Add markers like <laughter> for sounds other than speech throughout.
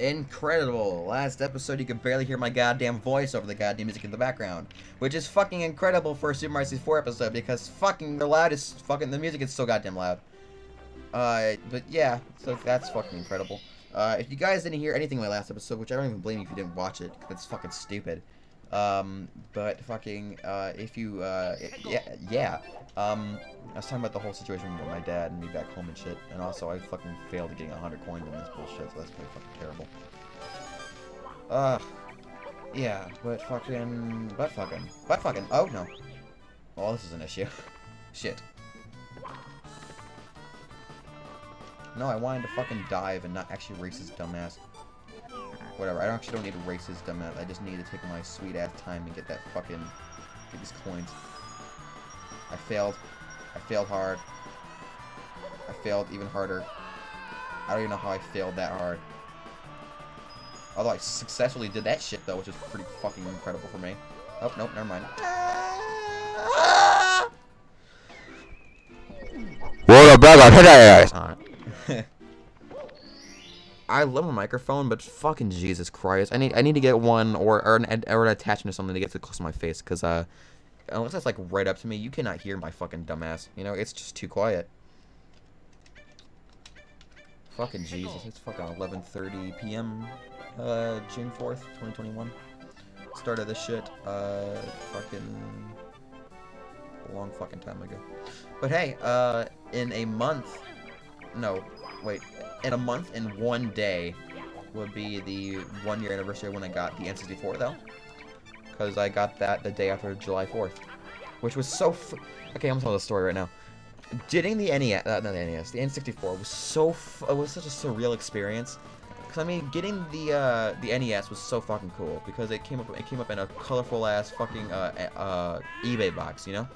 Incredible. Last episode, you could barely hear my goddamn voice over the goddamn music in the background. Which is fucking incredible for a Super Mario 64 episode, because fucking the loudest fucking, the music is so goddamn loud. Uh, but yeah, so that's fucking incredible. Uh, if you guys didn't hear anything in my last episode, which I don't even blame you if you didn't watch it, because that's fucking stupid. Um, but fucking, uh, if you, uh, yeah, yeah, um, I was talking about the whole situation with my dad and me back home and shit, and also I fucking failed at getting 100 coins in this bullshit, so that's pretty fucking terrible. Uh, yeah, but fucking, but fucking, but fucking, oh no. Oh, this is an issue. <laughs> shit. No, I wanted to fucking dive and not actually race his dumbass. Whatever, I actually don't need to race his. I just need to take my sweet ass time and get that fucking, get these coins. I failed. I failed hard. I failed even harder. I don't even know how I failed that hard. Although I successfully did that shit though, which is pretty fucking incredible for me. Oh, nope, never mind. What a bag of titties! I love a microphone, but fucking Jesus Christ, I need I need to get one or or an, or an attachment or something to get it close to my face, cause uh, unless it's like right up to me, you cannot hear my fucking dumbass. You know, it's just too quiet. Fucking Jesus, it's fucking 11:30 p.m. Uh, June 4th, 2021. Started this shit, uh, fucking a long fucking time ago. But hey, uh, in a month, no, wait, in a month and one day would be the one year anniversary when I got the N64 though. Because I got that the day after July 4th. Which was so Okay, I'm telling the story right now. Getting the NES, uh, not the NES, the N64 was so, it was such a surreal experience. Cause I mean, getting the uh, the NES was so fucking cool because it came up it came up in a colorful ass fucking uh, uh, eBay box, you know.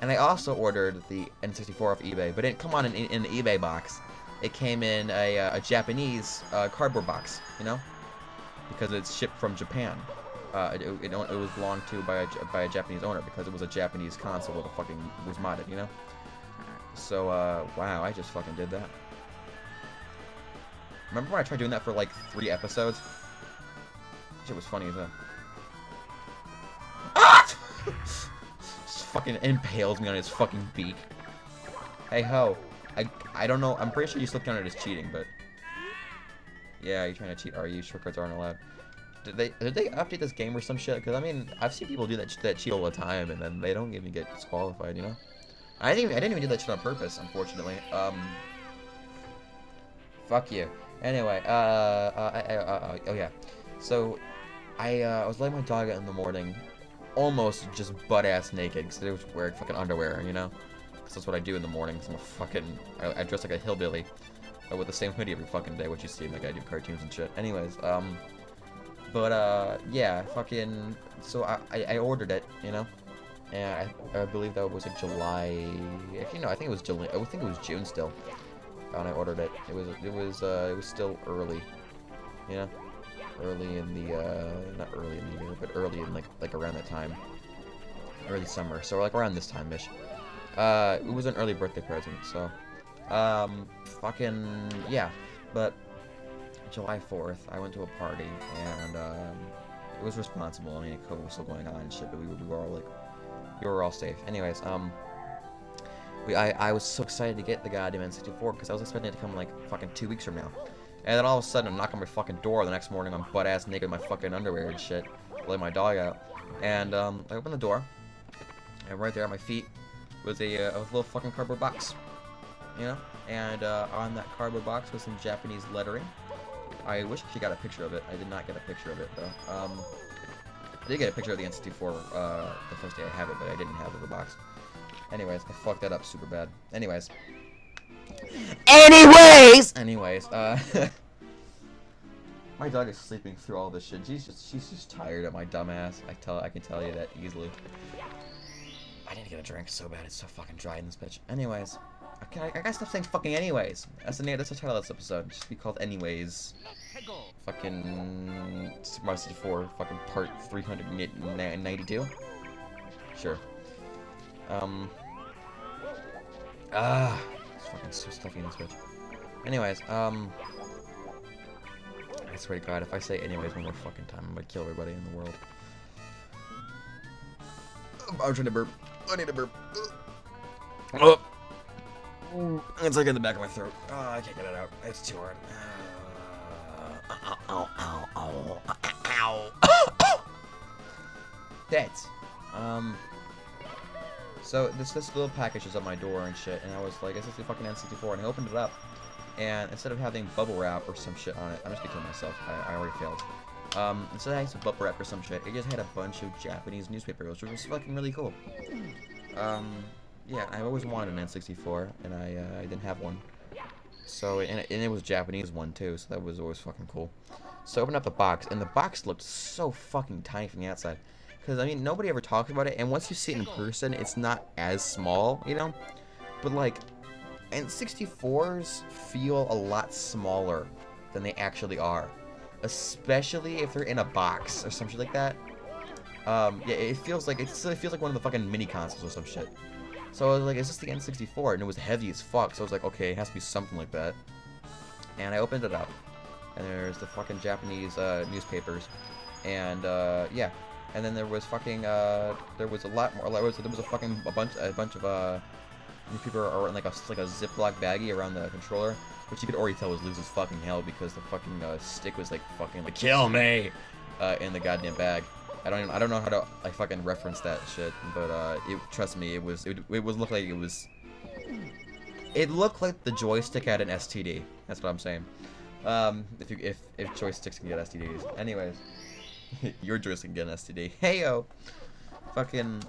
And I also ordered the N64 off eBay, but it didn't come on in, in, in the eBay box it came in a, uh, a Japanese uh, cardboard box, you know, because it's shipped from Japan. Uh, it, it, it, was belonged to by a, by a Japanese owner because it was a Japanese console that fucking was modded, you know. So uh, wow, I just fucking did that. Remember when I tried doing that for like three episodes? Shit was funny as hell. Ah! <laughs> just fucking impales me on his fucking beak. Hey ho. I, I don't know. I'm pretty sure you still count it as cheating, but... Yeah, you're trying to cheat, are you? Shortcuts aren't allowed. Did they did they update this game or some shit? Because, I mean, I've seen people do that, that cheat all the time, and then they don't even get disqualified, you know? I didn't even, I didn't even do that shit on purpose, unfortunately. Um... Fuck you. Anyway, uh, uh, uh, uh, oh yeah. So, I, uh, I was letting my dog out in the morning, almost just butt-ass naked, because I was wearing fucking underwear, you know? Because that's what I do in the mornings. I'm a fucking... I, I dress like a hillbilly. With the same hoodie every fucking day, what you see in like I do cartoons and shit. Anyways, um... But, uh, yeah, fucking... So I, I, I ordered it, you know? And I, I believe that was a July... Actually, no, I think it was July... I think it was June still. When I ordered it. It was, it was, uh, it was still early. You know? Early in the, uh... Not early in the year, but early in, like, like around that time. Early summer. So, like, around this time-ish. Uh, it was an early birthday present, so, um, fucking, yeah, but July 4th, I went to a party, and, um, it was responsible, I mean, COVID was still going on and shit, but we, we were all, like, we were all safe. Anyways, um, we, I, I was so excited to get the goddamn N64, because I was expecting it to come, like, fucking two weeks from now. And then all of a sudden, I'm knocking my fucking door the next morning, I'm butt-ass naked in my fucking underwear and shit, let my dog out. And, um, I open the door, and right there at my feet, was a, uh, a little fucking cardboard box, you know? And uh, on that cardboard box was some Japanese lettering. I wish she got a picture of it. I did not get a picture of it, though. Um, I did get a picture of the N64 uh, the first day I have it, but I didn't have the box. Anyways, I fucked that up super bad. Anyways. Anyways! Anyways, uh... <laughs> my dog is sleeping through all this shit. She's just, she's just tired of my dumbass. I tell, I can tell you that easily. I need to get a drink so bad. It's so fucking dry in this bitch. Anyways. Okay, I, I gotta stop saying fucking anyways. That's the name. That's the title of this episode. Just be called anyways. Fucking Super Mario 64. Fucking part 392. Sure. Um. Ah, it's fucking so stuffy in this bitch. Anyways, um. I swear to God, if I say anyways one more fucking time, I'm gonna kill everybody in the world. I'm trying to burp. I need to burp. Oh. It's like in the back of my throat. Oh, I can't get it out. It's too hard. Uh, uh, uh, uh ow, ow, ow, ow, ow. That's. Um. So this this little package is at my door and shit, and I was like, "Is this the fucking N64?" And I opened it up, and instead of having bubble wrap or some shit on it, I'm just gonna kill myself. I, I already failed. Um, instead of having some bubble wrap or some shit, it just had a bunch of Japanese newspapers, which was fucking really cool. Um, yeah, I always wanted an N64, and I uh, I didn't have one. So and it, and it was Japanese one too, so that was always fucking cool. So I opened up the box, and the box looked so fucking tiny from the outside. Because, I mean, nobody ever talks about it, and once you see it in person, it's not as small, you know? But, like, N64s feel a lot smaller than they actually are. Especially if they're in a box or some shit like that. Um, yeah, it feels like, it feels like one of the fucking mini consoles or some shit. So I was like, is this the N64? And it was heavy as fuck, so I was like, okay, it has to be something like that. And I opened it up, and there's the fucking Japanese uh, newspapers. And, uh, yeah, and then there was fucking uh there was a lot more there was there was a fucking a bunch a bunch of uh are in like a like a ziploc baggie around the controller which you could already tell was loose as fucking hell because the fucking uh, stick was like fucking like kill me uh, in the goddamn bag I don't even, I don't know how to like fucking reference that shit but uh it trust me it was it, it was looked like it was it looked like the joystick had an STD that's what I'm saying um if you if if joysticks can get STDs anyways <laughs> Your joystick can get an STD. Heyo. Fucking.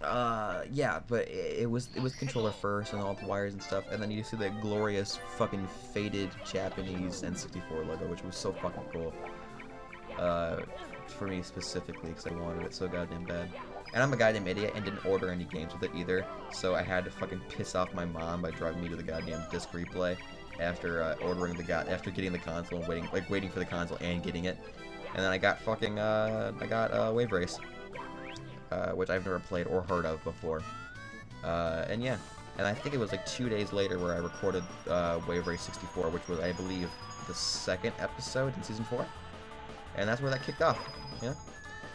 Uh, yeah, but it, it, was it was controller first and all the wires and stuff, and then you see that glorious fucking faded Japanese N64 logo, which was so fucking cool. Uh, for me specifically, because I wanted it so goddamn bad. And I'm a goddamn idiot and didn't order any games with it either, so I had to fucking piss off my mom by driving me to the goddamn disc replay after uh, ordering the god after getting the console and waiting like waiting for the console and getting it. And then I got fucking, uh, I got uh, Wave Race, uh, which I've never played or heard of before. Uh, and yeah, and I think it was like two days later where I recorded uh, Wave Race 64, which was, I believe, the second episode in Season 4. And that's where that kicked off, yeah?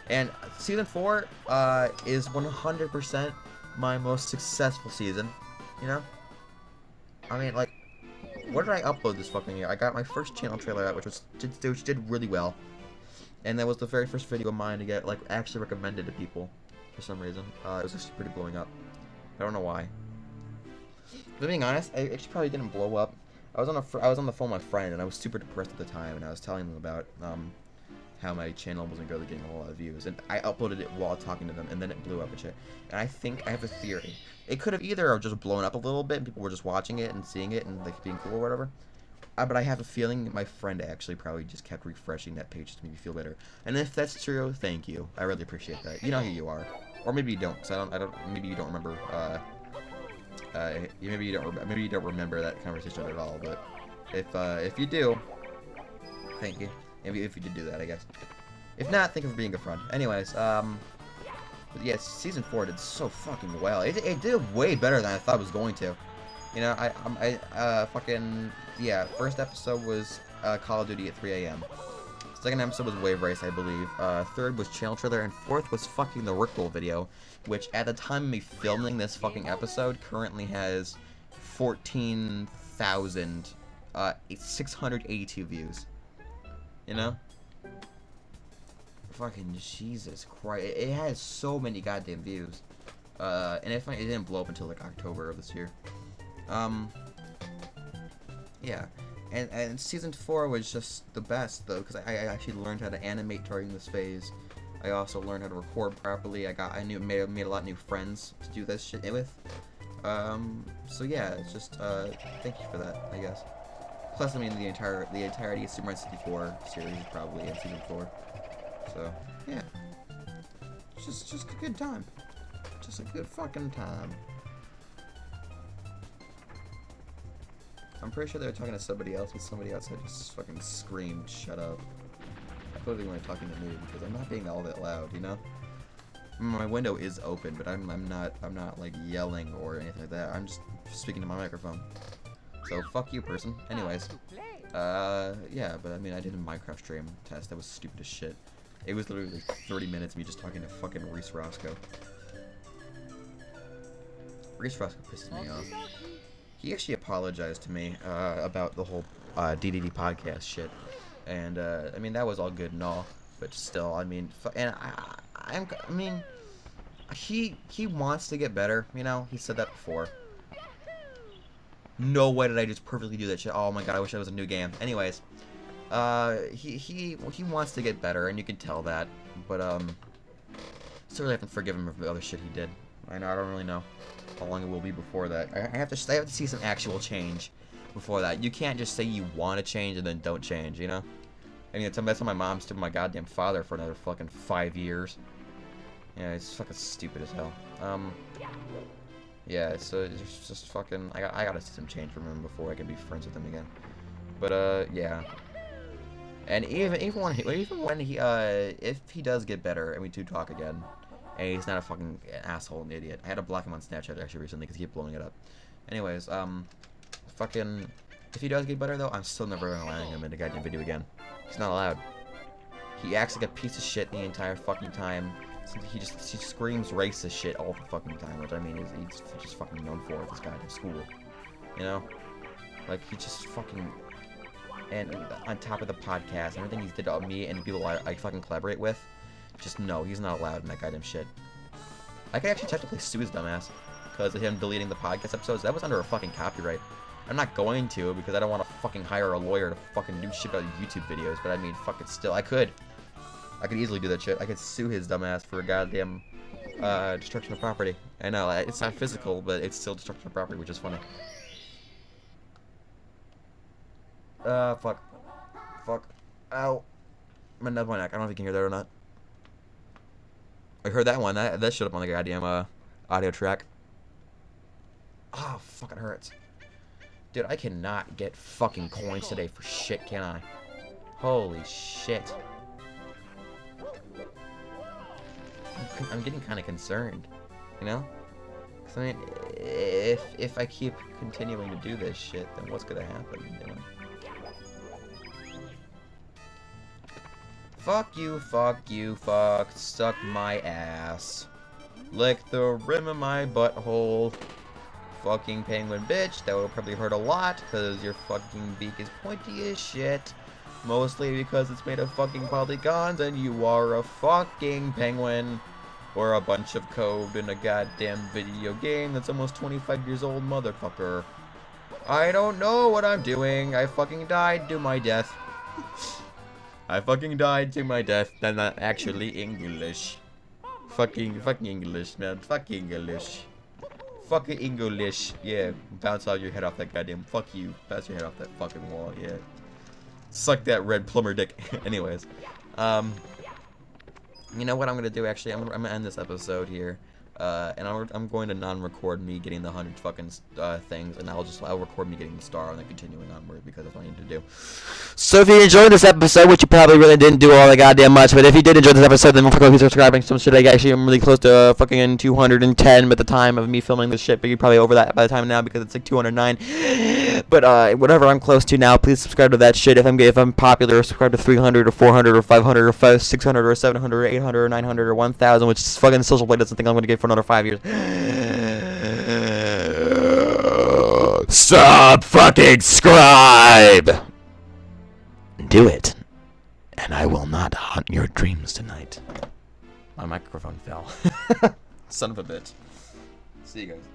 And Season 4 uh, is 100% my most successful season, you know? I mean, like, what did I upload this fucking year? I got my first channel trailer out, which was which did really well. And that was the very first video of mine to get, like, actually recommended to people for some reason. Uh, it was actually pretty blowing up. I don't know why. But being honest, I actually probably didn't blow up. I was on a I was on the phone with my friend, and I was super depressed at the time, and I was telling them about um, how my channel wasn't really getting a lot of views, and I uploaded it while talking to them, and then it blew up and shit. And I think I have a theory. It could have either just blown up a little bit, and people were just watching it and seeing it and like being cool or whatever, uh, but I have a feeling my friend actually probably just kept refreshing that page to make me feel better. And if that's true, thank you. I really appreciate that. You know who you are, or maybe you don't. Cause I don't. I don't. Maybe you don't remember. Uh, uh, maybe you don't. Maybe you don't remember that conversation at all. But if uh, if you do, thank you. If you, if you did do that, I guess. If not, thank you for being a friend. Anyways, um, but yeah, season four did so fucking well. It, it did way better than I thought it was going to. You know, I, I, uh, fucking, yeah, first episode was, uh, Call of Duty at 3 a.m. Second episode was Wave Race, I believe. Uh, third was Channel Trailer, and fourth was fucking the Rickroll video, which at the time of me filming this fucking episode currently has 14,000, uh, 682 views. You know? Fucking Jesus Christ. It, has so many goddamn views. Uh, and it, it didn't blow up until like October of this year. Um, yeah. And, and season 4 was just the best, though, because I, I actually learned how to animate during this phase. I also learned how to record properly. I got I knew made, made a lot of new friends to do this shit with. Um, so yeah, it's just uh, thank you for that, I guess. Plus, I mean, the entire the entirety of Super Mario 64 series probably in season four. So yeah, just just a good time, just a good fucking time. I'm pretty sure they were talking to somebody else, but somebody else had just fucking screamed, shut up. I they weren't talking to me because I'm not being all that loud, you know? My window is open, but I'm, I'm not I'm not like yelling or anything like that. I'm just speaking to my microphone. So fuck you, person. Anyways, Uh, yeah, but I mean, I did a Minecraft stream test. That was stupid as shit. It was literally like 30 minutes of me just talking to fucking Reese Roscoe. Reese Roscoe pisses me off. He actually apologized to me uh, about the whole uh, DDD podcast shit, and uh, I mean that was all good and all, but still, I mean, and I, I'm, I mean, he he wants to get better. You know, he said that before. No way did I just perfectly do that shit. Oh my god, I wish I was a new game. Anyways, uh, he he he wants to get better, and you can tell that. But um, still really have to forgive him for the other shit he did. I know I don't really know how long it will be before that. I, have to I have to see some actual change before that. You can't just say you want to change and then don't change. You know. I mean, that's how my mom stood my goddamn father for another fucking five years. Yeah, it's fucking stupid as hell. Um. Yeah, so it's just fucking. I got I gotta see some change from him before I can be friends with him again. But uh, yeah. And even even when he, even when he uh if he does get better and we do talk again, and he's not a fucking asshole and idiot. I had to block him on Snapchat actually recently because he kept blowing it up. Anyways, um, fucking. If he does get better though, I'm still never gonna allow him in a goddamn video again. He's not allowed. He acts like a piece of shit the entire fucking time. He just he screams racist shit all the fucking time, which I mean he's, he's just fucking known for this goddamn school. You know? Like he just fucking and on top of the podcast, everything he's did to me and people I, I fucking collaborate with, just no, he's not allowed in that goddamn shit. I could actually technically sue his dumbass because of him deleting the podcast episodes. That was under a fucking copyright. I'm not going to because I don't want to fucking hire a lawyer to fucking do shit about YouTube videos. But I mean, fuck it, still, I could. I could easily do that shit. I could sue his dumbass for a goddamn uh, destruction of property. I know, it's not physical, but it's still destruction of property, which is funny. Uh, fuck. Fuck. Ow. Gonna nub my neck. I don't know if you can hear that or not. I heard that one. That, that showed up on the goddamn uh, audio track. Oh, fucking hurts. Dude, I cannot get fucking coins today for shit, can I? Holy shit. I'm, I'm getting kind of concerned, you know? 'Cause, I mean, if, if I keep continuing to do this shit, then what's gonna happen, you know? Fuck you, fuck you, fuck, suck my ass. Lick the rim of my butthole. Fucking penguin bitch, that will probably hurt a lot, because your fucking beak is pointy as shit. Mostly because it's made of fucking polygons, and you are a fucking penguin. Or a bunch of code in a goddamn video game that's almost 25 years old, motherfucker. I don't know what I'm doing. I fucking died to my death. <laughs> I fucking died to my death. That's not actually English. Fucking, fucking English, man. Fucking English. Fucking English. Yeah, bounce out your head off that goddamn. Fuck you. Bounce your head off that fucking wall. Yeah. Suck that red plumber dick. <laughs> Anyways, um, you know what I'm gonna do? Actually, I'm, I'm gonna end this episode here. Uh, and I'm, I'm going to non-record me getting the 100 fucking uh, things, and I'll just, I'll record me getting the star and then continuing onward, because that's what I need to do. So if you enjoyed this episode, which you probably really didn't do all that goddamn much, but if you did enjoy this episode, then fucking please subscribing. Some shit, I actually am really close to uh, fucking 210 at the time of me filming this shit, but you're probably over that by the time now because it's like 209. But uh, whatever I'm close to now, please subscribe to that shit. If I'm if I'm popular, subscribe to 300 or 400 or 500 or 5, 600 or 700 or 800 or 900 or 1,000, which is fucking social blade doesn't think I'm gonna get for another five years. Stop fucking scribe! Do it, and I will not haunt your dreams tonight. My microphone fell. <laughs> Son of a bitch. See you guys.